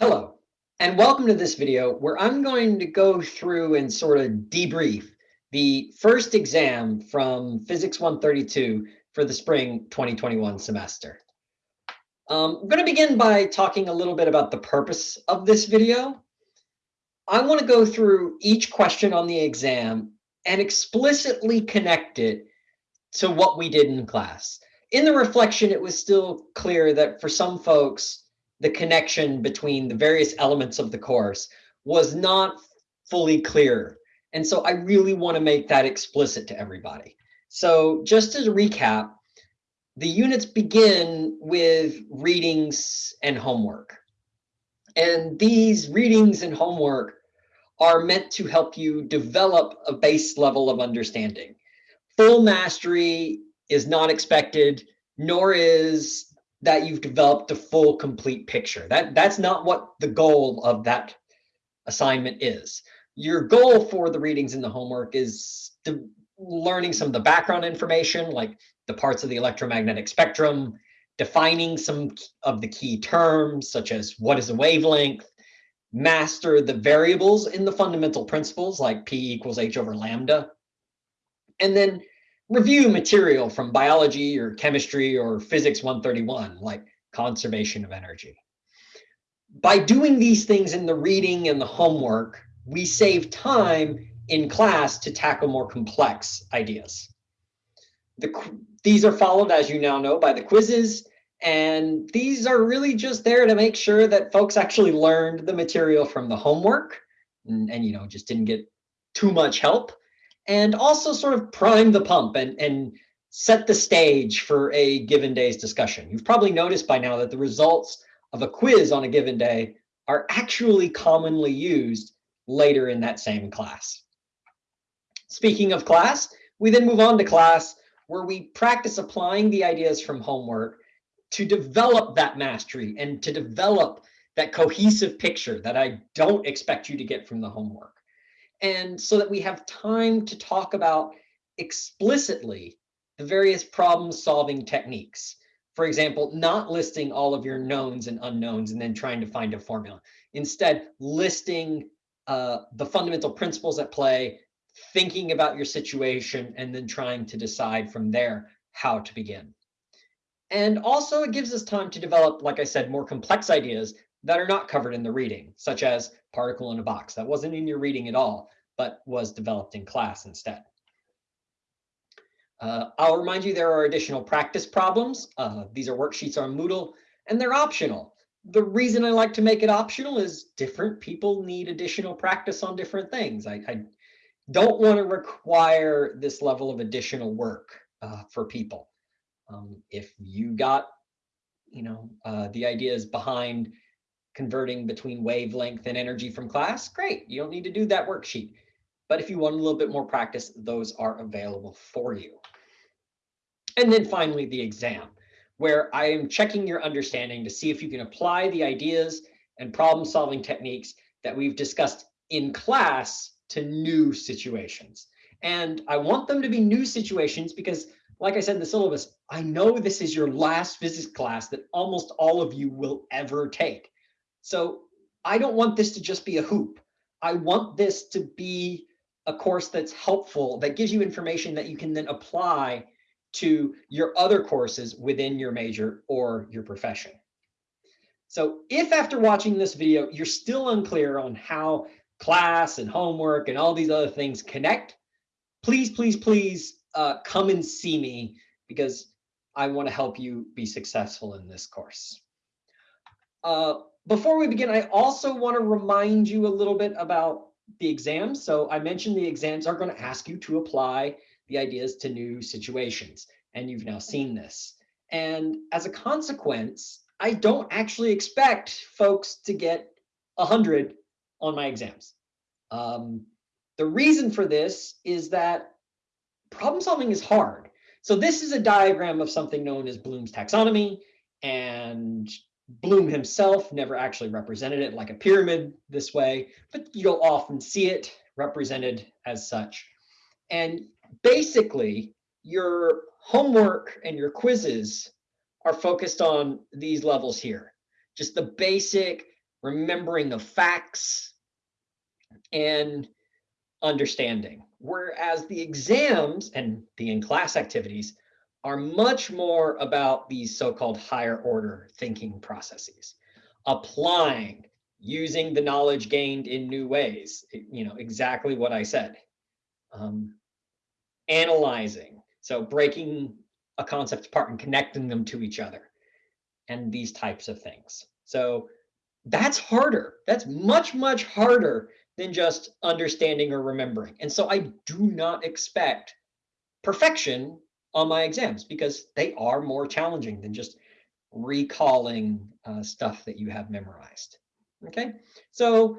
Hello, and welcome to this video where I'm going to go through and sort of debrief the first exam from Physics 132 for the spring 2021 semester. Um, I'm going to begin by talking a little bit about the purpose of this video. I want to go through each question on the exam and explicitly connect it to what we did in class. In the reflection, it was still clear that for some folks, the connection between the various elements of the course was not fully clear. And so I really want to make that explicit to everybody. So just as a recap, the units begin with readings and homework. And these readings and homework are meant to help you develop a base level of understanding. Full mastery is not expected, nor is that you've developed a full complete picture. That that's not what the goal of that assignment is. Your goal for the readings and the homework is learning some of the background information like the parts of the electromagnetic spectrum, defining some of the key terms such as what is a wavelength, master the variables in the fundamental principles like P equals H over lambda, and then review material from biology or chemistry or physics 131, like conservation of energy. By doing these things in the reading and the homework, we save time in class to tackle more complex ideas. The, these are followed, as you now know, by the quizzes, and these are really just there to make sure that folks actually learned the material from the homework and, and you know, just didn't get too much help and also sort of prime the pump and, and set the stage for a given day's discussion. You've probably noticed by now that the results of a quiz on a given day are actually commonly used later in that same class. Speaking of class, we then move on to class where we practice applying the ideas from homework to develop that mastery and to develop that cohesive picture that I don't expect you to get from the homework and so that we have time to talk about explicitly the various problem solving techniques. For example, not listing all of your knowns and unknowns and then trying to find a formula. Instead, listing uh, the fundamental principles at play, thinking about your situation, and then trying to decide from there how to begin. And also it gives us time to develop, like I said, more complex ideas that are not covered in the reading, such as particle in a box. That wasn't in your reading at all, but was developed in class instead. Uh, I'll remind you there are additional practice problems. Uh, these are worksheets on Moodle, and they're optional. The reason I like to make it optional is different people need additional practice on different things. I, I don't want to require this level of additional work uh, for people. Um, if you got, you know, uh, the ideas behind converting between wavelength and energy from class, great. You don't need to do that worksheet. But if you want a little bit more practice, those are available for you. And then finally, the exam, where I am checking your understanding to see if you can apply the ideas and problem solving techniques that we've discussed in class to new situations. And I want them to be new situations because like I said in the syllabus, I know this is your last physics class that almost all of you will ever take. So I don't want this to just be a hoop. I want this to be a course that's helpful, that gives you information that you can then apply to your other courses within your major or your profession. So if after watching this video, you're still unclear on how class and homework and all these other things connect, please, please, please uh, come and see me because I want to help you be successful in this course. Uh, before we begin, I also want to remind you a little bit about the exams. So I mentioned the exams are going to ask you to apply the ideas to new situations. And you've now seen this. And as a consequence, I don't actually expect folks to get 100 on my exams. Um, the reason for this is that problem solving is hard. So this is a diagram of something known as Bloom's taxonomy. And Bloom himself never actually represented it like a pyramid this way, but you'll often see it represented as such. And basically, your homework and your quizzes are focused on these levels here. Just the basic remembering of facts, and understanding. Whereas the exams and the in-class activities are much more about these so-called higher order thinking processes, applying, using the knowledge gained in new ways, you know, exactly what I said. Um, analyzing, so breaking a concept apart and connecting them to each other and these types of things. So that's harder. That's much, much harder than just understanding or remembering. And so I do not expect perfection on my exams because they are more challenging than just recalling uh, stuff that you have memorized. Okay, so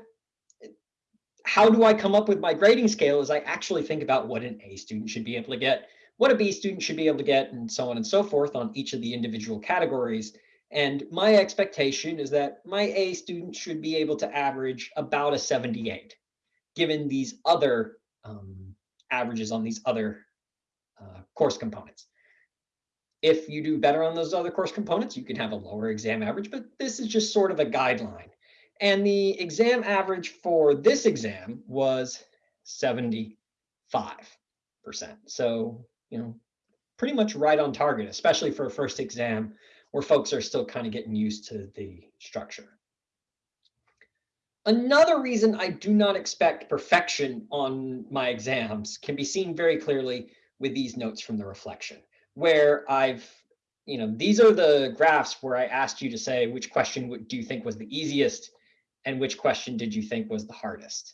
how do I come up with my grading scale is I actually think about what an A student should be able to get, what a B student should be able to get, and so on and so forth on each of the individual categories. And my expectation is that my A student should be able to average about a 78, given these other um, averages on these other course components. If you do better on those other course components, you can have a lower exam average, but this is just sort of a guideline. And the exam average for this exam was 75%. So, you know, pretty much right on target, especially for a first exam where folks are still kind of getting used to the structure. Another reason I do not expect perfection on my exams can be seen very clearly with these notes from the reflection, where I've, you know, these are the graphs where I asked you to say which question would, do you think was the easiest and which question did you think was the hardest.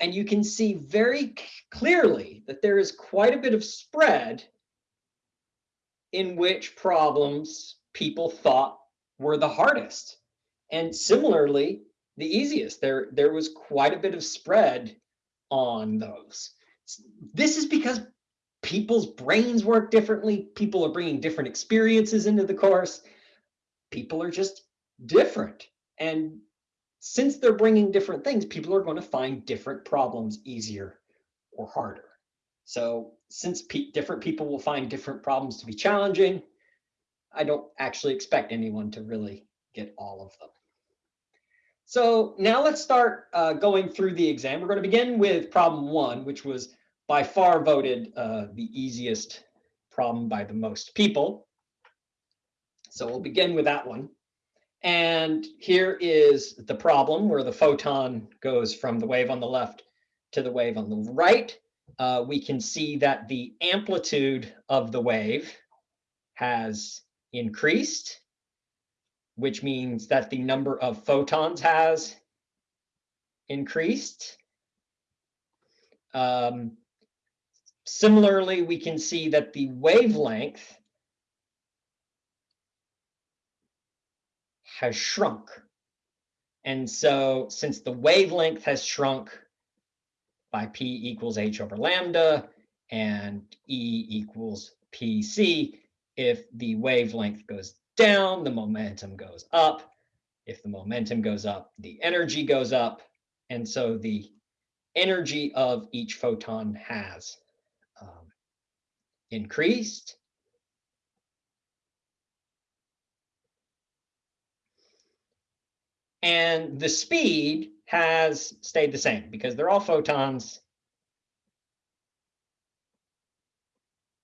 And you can see very clearly that there is quite a bit of spread in which problems people thought were the hardest. And similarly, the easiest. There, there was quite a bit of spread on those. This is because people's brains work differently. People are bringing different experiences into the course. People are just different. And since they're bringing different things, people are going to find different problems easier or harder. So since pe different people will find different problems to be challenging, I don't actually expect anyone to really get all of them. So now let's start uh, going through the exam. We're going to begin with problem one, which was by far voted uh, the easiest problem by the most people. So we'll begin with that one. And here is the problem where the photon goes from the wave on the left to the wave on the right. Uh, we can see that the amplitude of the wave has increased, which means that the number of photons has increased. Um, similarly, we can see that the wavelength has shrunk. And so since the wavelength has shrunk by P equals H over lambda and E equals PC, if the wavelength goes down, the momentum goes up. If the momentum goes up, the energy goes up. And so the energy of each photon has increased. And the speed has stayed the same because they're all photons.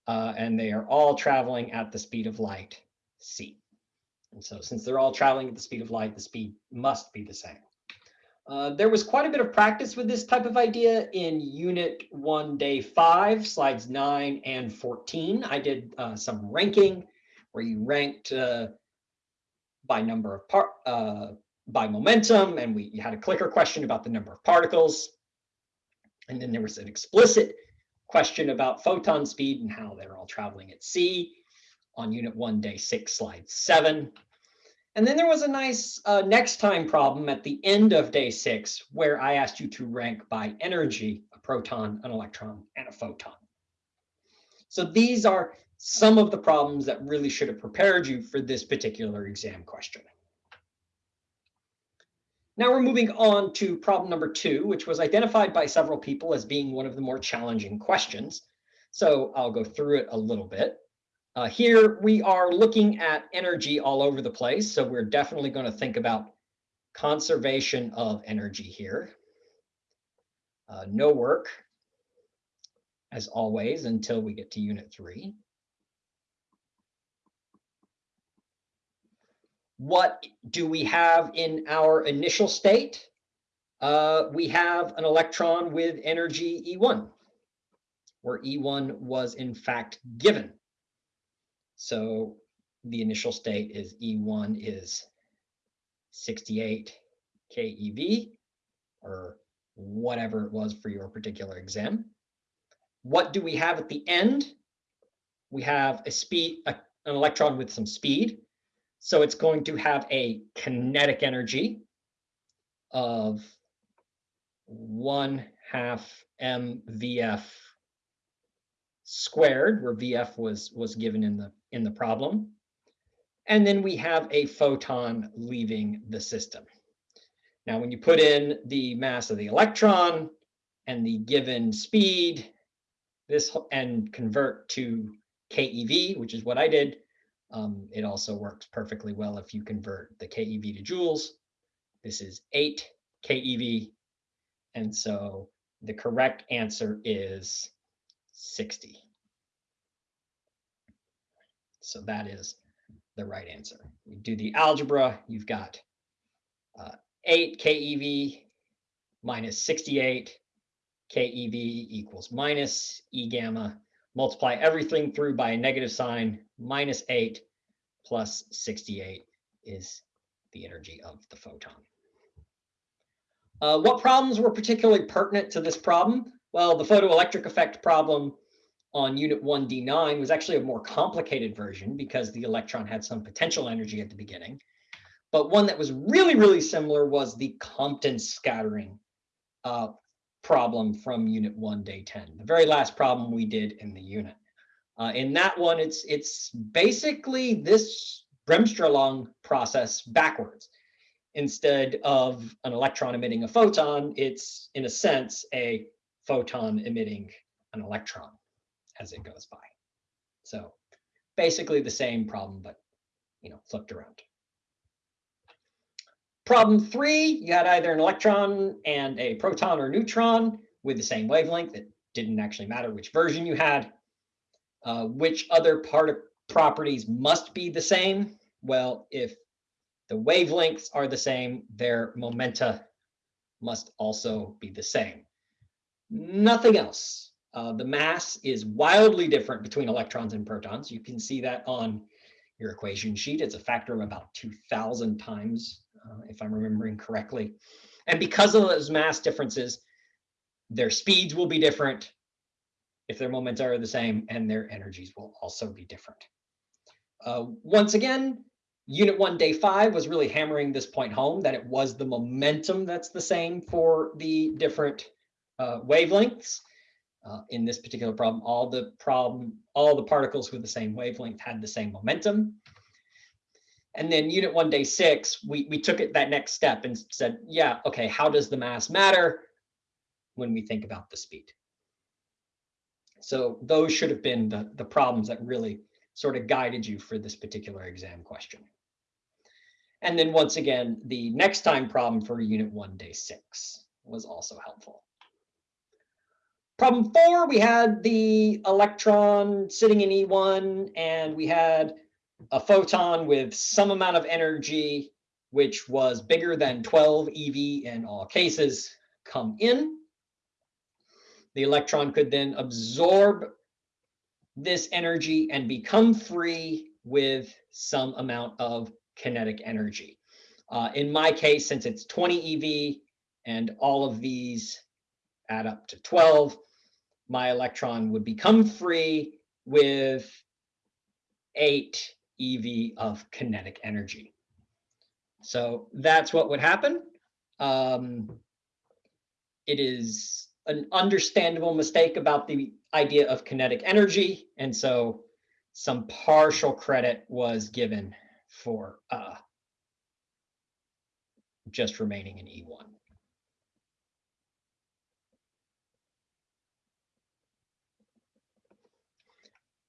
Uh, and they are all traveling at the speed of light, c. And so since they're all traveling at the speed of light, the speed must be the same. Uh, there was quite a bit of practice with this type of idea in unit one, day five, slides nine and 14. I did uh, some ranking where you ranked uh, by number of part, uh, by momentum, and we had a clicker question about the number of particles. And then there was an explicit question about photon speed and how they're all traveling at c on unit one, day six, slide seven. And then there was a nice uh, next time problem at the end of day six, where I asked you to rank by energy, a proton, an electron, and a photon. So these are some of the problems that really should have prepared you for this particular exam question. Now we're moving on to problem number two, which was identified by several people as being one of the more challenging questions. So I'll go through it a little bit. Uh, here we are looking at energy all over the place. So we're definitely going to think about conservation of energy here. Uh, no work, as always, until we get to unit three. What do we have in our initial state? Uh, we have an electron with energy E1, where E1 was in fact given. So the initial state is E1 is 68 keV or whatever it was for your particular exam. What do we have at the end? We have a speed, a, an electron with some speed. So it's going to have a kinetic energy of one half mvf squared, where vf was was given in the in the problem. And then we have a photon leaving the system. Now, when you put in the mass of the electron and the given speed, this and convert to keV, which is what I did, um, it also works perfectly well if you convert the keV to joules. This is 8 keV. And so the correct answer is 60. So that is the right answer. You do the algebra, you've got uh, 8 keV minus 68 keV equals minus E gamma. Multiply everything through by a negative sign, minus 8 plus 68 is the energy of the photon. Uh, what problems were particularly pertinent to this problem? Well, the photoelectric effect problem on unit 1D9 was actually a more complicated version because the electron had some potential energy at the beginning. But one that was really, really similar was the Compton scattering uh, problem from unit 1, day 10, the very last problem we did in the unit. Uh, in that one, it's, it's basically this Bremsstrahlung process backwards. Instead of an electron emitting a photon, it's, in a sense, a photon emitting an electron as it goes by. So basically the same problem, but you know, flipped around. Problem three, you had either an electron and a proton or neutron with the same wavelength. It didn't actually matter which version you had. Uh, which other part of properties must be the same? Well, if the wavelengths are the same, their momenta must also be the same. Nothing else. Uh, the mass is wildly different between electrons and protons. You can see that on your equation sheet. It's a factor of about 2000 times, uh, if I'm remembering correctly. And because of those mass differences, their speeds will be different if their momenta are the same, and their energies will also be different. Uh, once again, Unit 1, Day 5 was really hammering this point home, that it was the momentum that's the same for the different uh, wavelengths. Uh, in this particular problem, all the problem, all the particles with the same wavelength had the same momentum. And then unit one, day six, we, we took it that next step and said, yeah, okay, how does the mass matter when we think about the speed? So those should have been the, the problems that really sort of guided you for this particular exam question. And then once again, the next time problem for unit one, day six was also helpful. Problem four, we had the electron sitting in E1 and we had a photon with some amount of energy, which was bigger than 12 EV in all cases, come in. The electron could then absorb this energy and become free with some amount of kinetic energy. Uh, in my case, since it's 20 EV and all of these add up to 12, my electron would become free with 8 EV of kinetic energy. So that's what would happen. Um, it is an understandable mistake about the idea of kinetic energy. And so some partial credit was given for uh, just remaining in E1.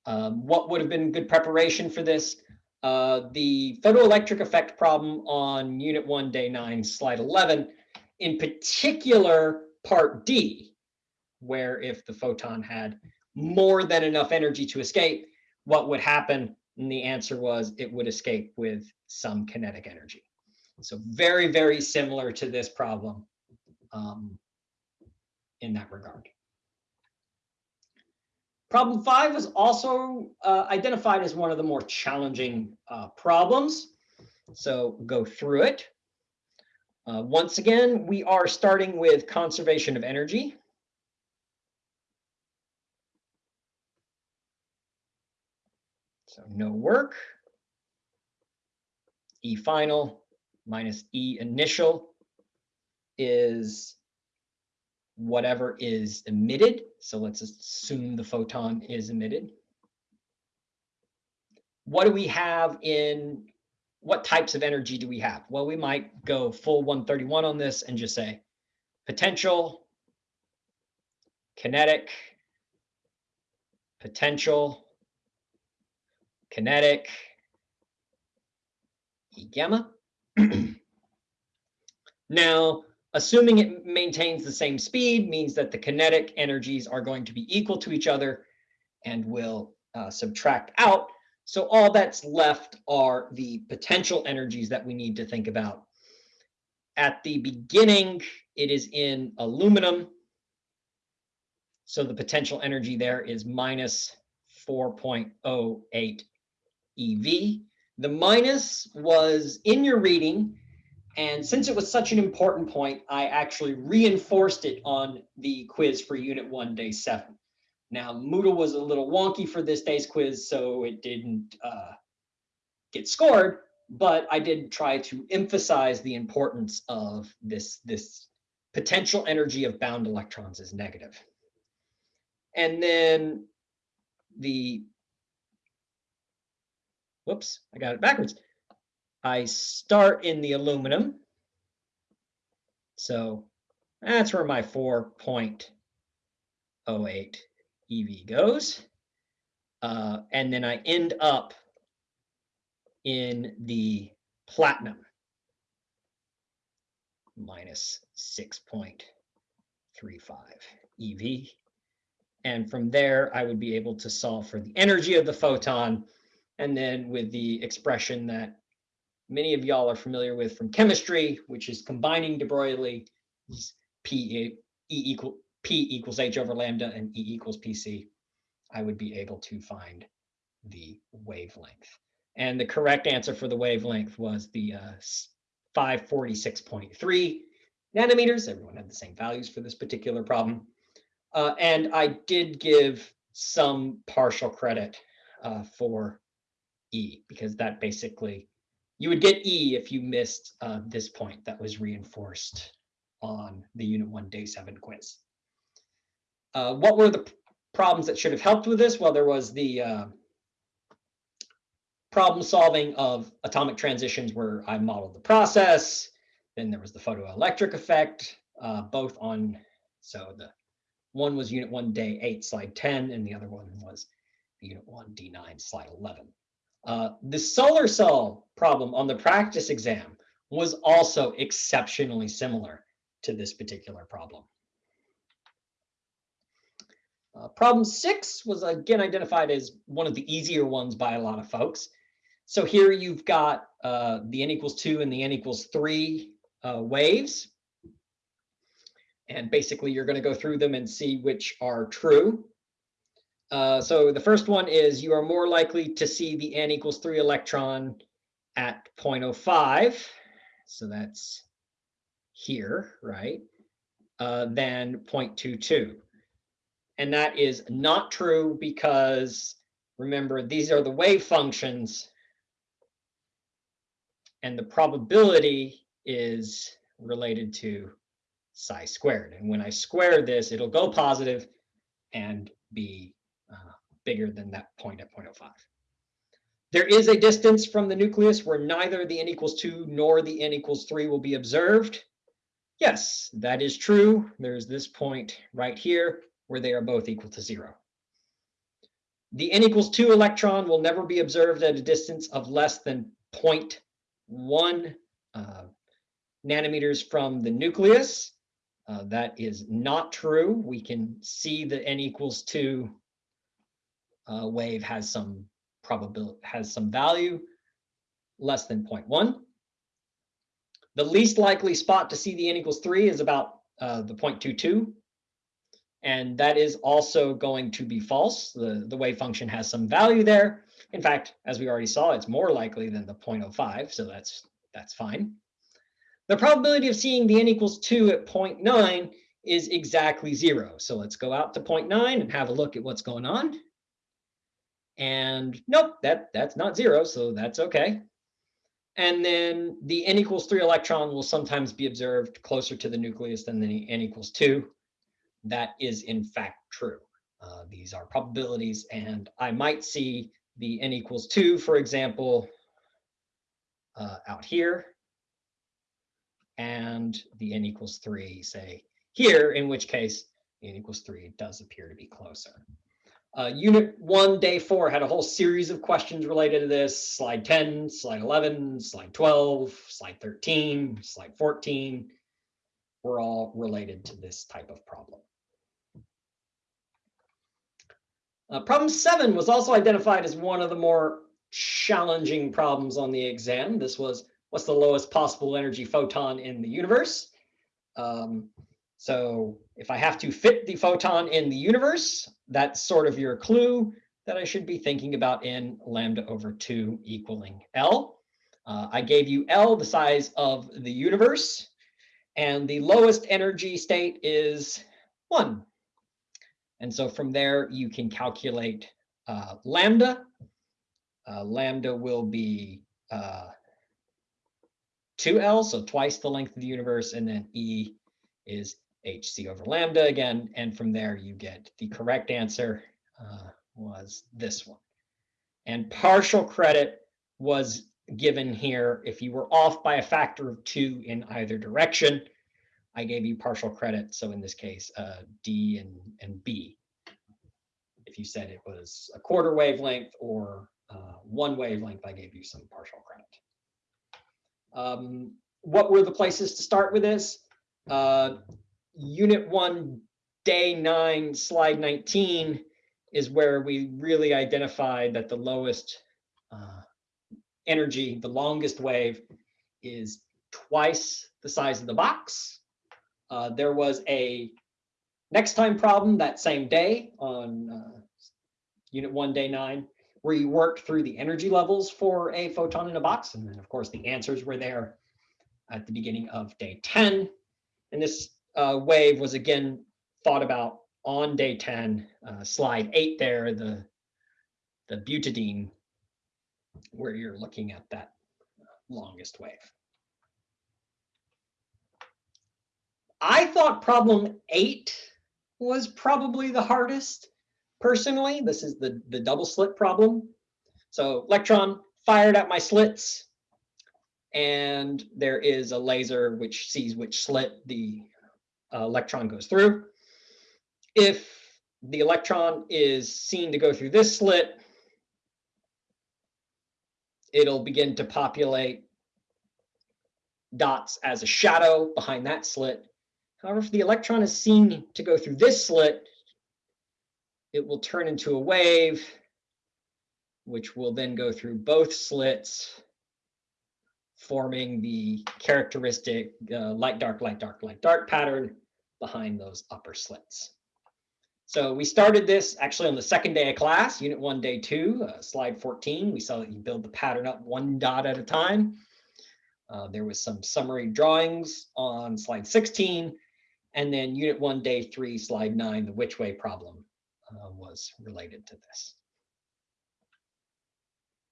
Um, what would have been good preparation for this? uh, the photoelectric effect problem on unit one, day nine, slide 11, in particular, part D, where if the photon had more than enough energy to escape, what would happen? And the answer was it would escape with some kinetic energy. So very, very similar to this problem um, in that regard. Problem five was also uh, identified as one of the more challenging uh, problems. So go through it. Uh, once again, we are starting with conservation of energy. So no work. E final minus E initial is whatever is emitted. So let's assume the photon is emitted. What do we have in, what types of energy do we have? Well, we might go full 131 on this and just say potential, kinetic, potential, kinetic, E gamma. now, Assuming it maintains the same speed means that the kinetic energies are going to be equal to each other and will uh, subtract out. So all that's left are the potential energies that we need to think about. At the beginning, it is in aluminum. So the potential energy there is minus 4.08 EV. The minus was in your reading and since it was such an important point, I actually reinforced it on the quiz for Unit 1, Day 7. Now, Moodle was a little wonky for this day's quiz, so it didn't uh, get scored, but I did try to emphasize the importance of this, this potential energy of bound electrons is negative. And then the, whoops, I got it backwards. I start in the aluminum. So that's where my 4.08 EV goes. Uh, and then I end up in the platinum minus 6.35 EV. And from there, I would be able to solve for the energy of the photon. And then with the expression that many of y'all are familiar with from chemistry, which is combining de Broglie, P e equal P equals H over lambda and E equals PC, I would be able to find the wavelength. And the correct answer for the wavelength was the uh, 546.3 nanometers. Everyone had the same values for this particular problem. Uh, and I did give some partial credit uh, for E because that basically you would get E if you missed uh, this point that was reinforced on the Unit 1 Day 7 quiz. Uh, what were the problems that should have helped with this? Well, there was the uh, problem solving of atomic transitions where I modeled the process. Then there was the photoelectric effect, uh, both on, so the one was Unit 1 Day 8, Slide 10, and the other one was Unit 1 D9, Slide 11. Uh, the solar cell problem on the practice exam was also exceptionally similar to this particular problem. Uh, problem six was again identified as one of the easier ones by a lot of folks. So here you've got uh, the n equals two and the n equals three uh, waves. And basically you're going to go through them and see which are true. Uh, so the first one is you are more likely to see the n equals 3 electron at 0.05. So that's here, right? Uh, than 0.22. And that is not true because remember, these are the wave functions and the probability is related to psi squared. And when I square this, it'll go positive and be uh, bigger than that point at 0.05. There is a distance from the nucleus where neither the n equals 2 nor the n equals 3 will be observed. Yes, that is true. There's this point right here where they are both equal to 0. the n equals two electron will never be observed at a distance of less than 0.1 uh, nanometers from the nucleus. Uh, that is not true. We can see the n equals two uh, wave has some probability, has some value less than 0.1. The least likely spot to see the n equals three is about uh, the 0.22. And that is also going to be false. The, the wave function has some value there. In fact, as we already saw, it's more likely than the 0.05, so that's, that's fine. The probability of seeing the n equals 2 at 0.9 is exactly zero. So let's go out to 0.9 and have a look at what's going on. And nope, that, that's not zero, so that's okay. And then the n equals 3 electron will sometimes be observed closer to the nucleus than the n equals 2. That is in fact true. Uh, these are probabilities, and I might see the n equals 2, for example, uh, out here and the n equals 3, say, here, in which case n equals 3 does appear to be closer. Uh, unit 1, day 4 had a whole series of questions related to this. Slide 10, slide 11, slide 12, slide 13, slide 14 were all related to this type of problem. Uh, problem 7 was also identified as one of the more challenging problems on the exam. This was what's the lowest possible energy photon in the universe? Um, so if I have to fit the photon in the universe, that's sort of your clue that I should be thinking about in lambda over 2 equaling L. Uh, I gave you L, the size of the universe, and the lowest energy state is 1. And so from there, you can calculate uh, lambda. Uh, lambda will be uh, 2L, so twice the length of the universe, and then E is hc over lambda again, and from there you get the correct answer uh, was this one. And partial credit was given here if you were off by a factor of two in either direction. I gave you partial credit, so in this case, uh, D and, and B. If you said it was a quarter wavelength or uh, one wavelength, I gave you some partial credit. Um, what were the places to start with this? Uh, unit one, day nine, slide 19 is where we really identified that the lowest uh, energy, the longest wave is twice the size of the box. Uh, there was a next time problem that same day on uh, unit one, day nine, where you worked through the energy levels for a photon in a box. And then of course the answers were there at the beginning of day 10. And this uh, wave was again thought about on day 10, uh, slide eight there, the, the butadiene, where you're looking at that longest wave. I thought problem eight was probably the hardest personally. This is the, the double slit problem. So electron fired at my slits, and there is a laser which sees which slit the uh, electron goes through. If the electron is seen to go through this slit, it'll begin to populate dots as a shadow behind that slit. However, if the electron is seen to go through this slit, it will turn into a wave, which will then go through both slits, forming the characteristic uh, light, dark, light, dark, light, dark pattern behind those upper slits. So we started this actually on the second day of class, unit one, day two, uh, slide 14. We saw that you build the pattern up one dot at a time. Uh, there was some summary drawings on slide 16, and then unit one, day three, slide nine, the which way problem uh, was related to this.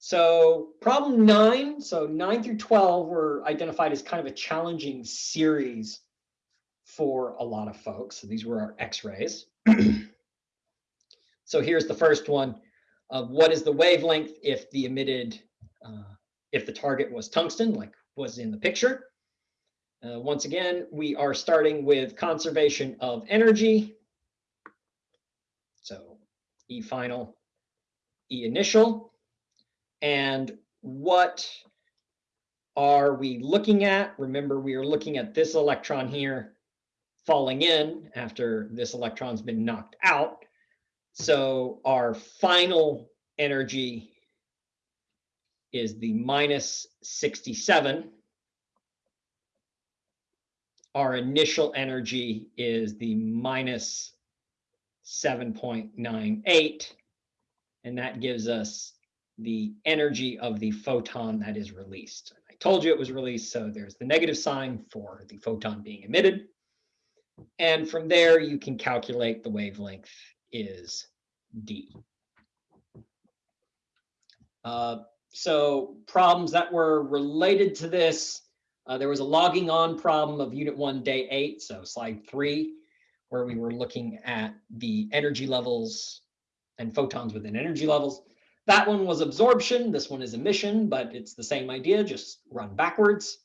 So problem nine, so nine through 12 were identified as kind of a challenging series for a lot of folks. So these were our x-rays. so here's the first one of what is the wavelength if the emitted, uh, if the target was tungsten, like was in the picture. Uh, once again, we are starting with conservation of energy. So E final E initial. And what are we looking at? Remember, we are looking at this electron here falling in after this electron's been knocked out. So our final energy is the minus 67. Our initial energy is the minus 7.98. And that gives us the energy of the photon that is released. I told you it was released, so there's the negative sign for the photon being emitted. And from there, you can calculate the wavelength is D. Uh, so problems that were related to this, uh, there was a logging on problem of unit one, day eight, so slide three, where we were looking at the energy levels and photons within energy levels. That one was absorption, this one is emission, but it's the same idea, just run backwards.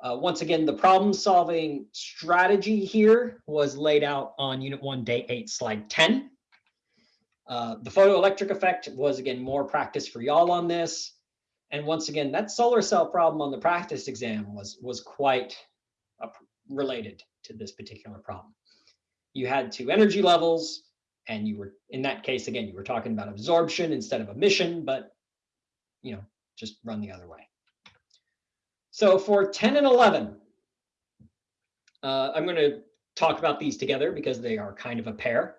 Uh, once again, the problem solving strategy here was laid out on unit one, day eight, slide 10. Uh, the photoelectric effect was again more practice for y'all on this. And once again, that solar cell problem on the practice exam was, was quite related to this particular problem. You had two energy levels and you were, in that case, again, you were talking about absorption instead of emission, but you know, just run the other way. So for 10 and 11, uh, I'm going to talk about these together because they are kind of a pair.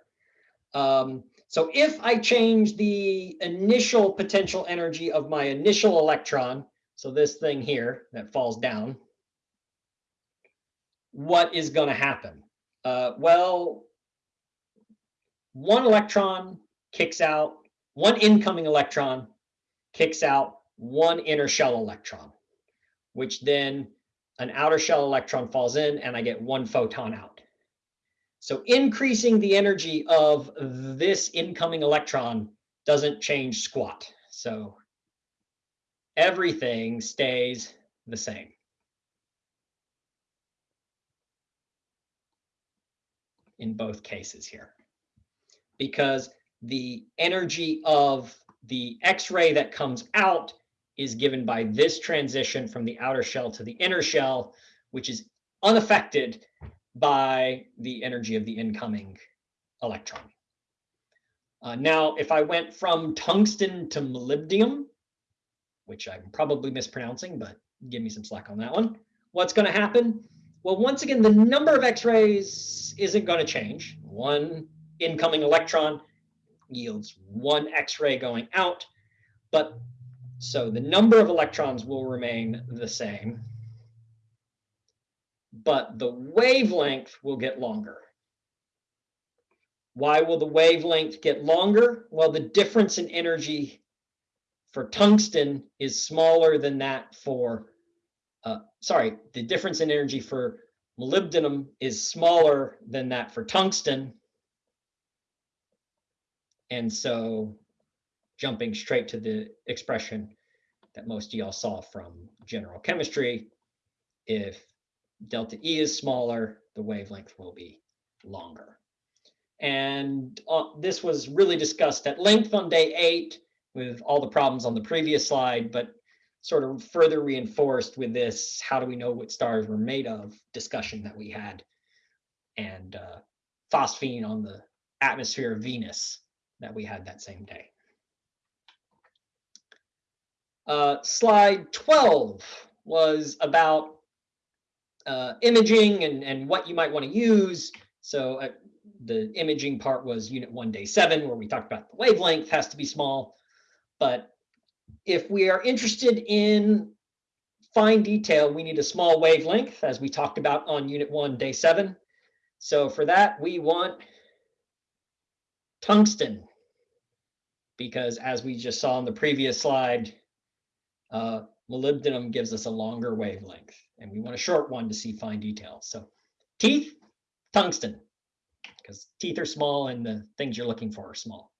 Um, so if I change the initial potential energy of my initial electron, so this thing here that falls down, what is going to happen? Uh, well, one electron kicks out, one incoming electron kicks out one inner shell electron which then an outer shell electron falls in and I get one photon out. So increasing the energy of this incoming electron doesn't change squat. So everything stays the same. in both cases here because the energy of the X-ray that comes out is given by this transition from the outer shell to the inner shell, which is unaffected by the energy of the incoming electron. Uh, now, if I went from tungsten to molybdenum, which I'm probably mispronouncing, but give me some slack on that one, what's going to happen? Well, once again, the number of X-rays isn't going to change. One incoming electron yields one X-ray going out, but so the number of electrons will remain the same, but the wavelength will get longer. Why will the wavelength get longer? Well, the difference in energy for tungsten is smaller than that for, uh, sorry, the difference in energy for molybdenum is smaller than that for tungsten. And so jumping straight to the expression that most y'all saw from general chemistry. If delta E is smaller, the wavelength will be longer. And uh, this was really discussed at length on day eight with all the problems on the previous slide, but sort of further reinforced with this, how do we know what stars were made of discussion that we had and uh, phosphine on the atmosphere of Venus that we had that same day. Uh, slide 12 was about uh, imaging and, and what you might want to use. So uh, the imaging part was unit one, day seven, where we talked about the wavelength has to be small. But if we are interested in fine detail, we need a small wavelength, as we talked about on unit one, day seven. So for that, we want tungsten, because as we just saw on the previous slide, uh, molybdenum gives us a longer wavelength, and we want a short one to see fine details. So teeth, tungsten, because teeth are small and the things you're looking for are small.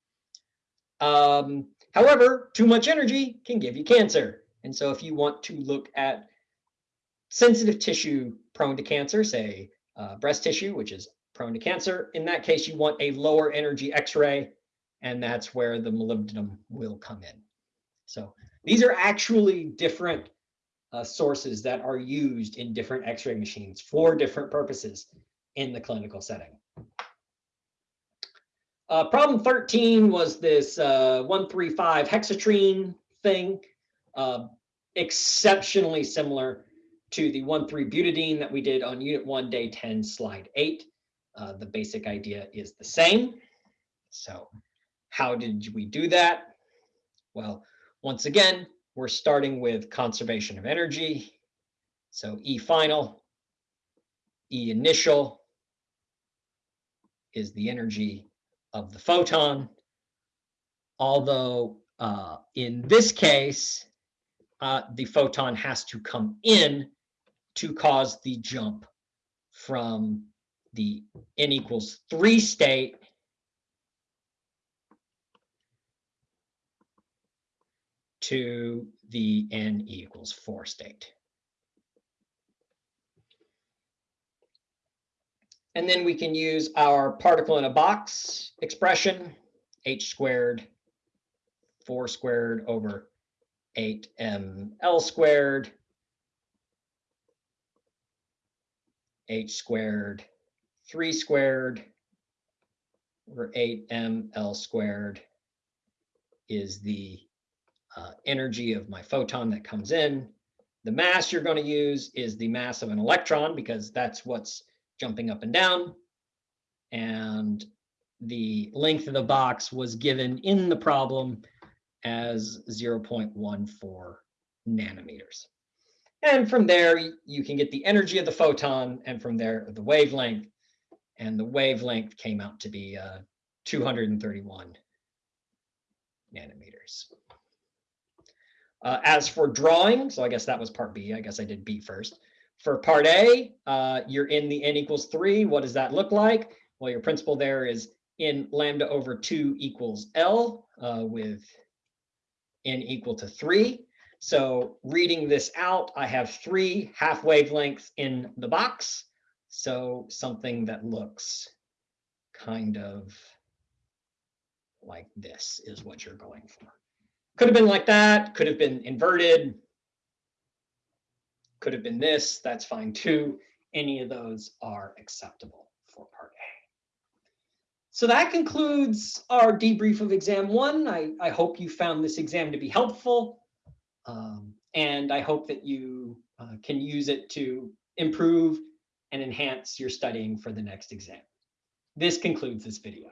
Um, however, too much energy can give you cancer. And so if you want to look at sensitive tissue prone to cancer, say uh, breast tissue, which is prone to cancer, in that case, you want a lower energy X-ray and that's where the molybdenum will come in. So these are actually different uh, sources that are used in different x-ray machines for different purposes in the clinical setting. Uh, problem 13 was this uh, 135 hexatriene thing, uh, exceptionally similar to the 1,3-butadiene that we did on Unit 1, Day 10, Slide 8. Uh, the basic idea is the same. So how did we do that? Well, once again, we're starting with conservation of energy. So E final, E initial is the energy of the photon. Although uh, in this case, uh, the photon has to come in to cause the jump from the n equals three state to the n equals four state. And then we can use our particle in a box expression, h squared, 4 squared over 8ml squared, h squared, 3 squared over 8ml squared is the uh, energy of my photon that comes in. The mass you're going to use is the mass of an electron because that's what's jumping up and down. And the length of the box was given in the problem as 0.14 nanometers. And from there, you can get the energy of the photon, and from there, the wavelength. And the wavelength came out to be uh, 231 nanometers. Uh, as for drawing, so I guess that was part B. I guess I did B first. For part A, uh, you're in the n equals 3. What does that look like? Well, your principle there is in lambda over 2 equals L uh, with n equal to 3. So reading this out, I have three half wavelengths in the box. So something that looks kind of like this is what you're going for. Could have been like that, could have been inverted, could have been this, that's fine too. Any of those are acceptable for part A. So that concludes our debrief of exam one. I, I hope you found this exam to be helpful. Um, and I hope that you uh, can use it to improve and enhance your studying for the next exam. This concludes this video.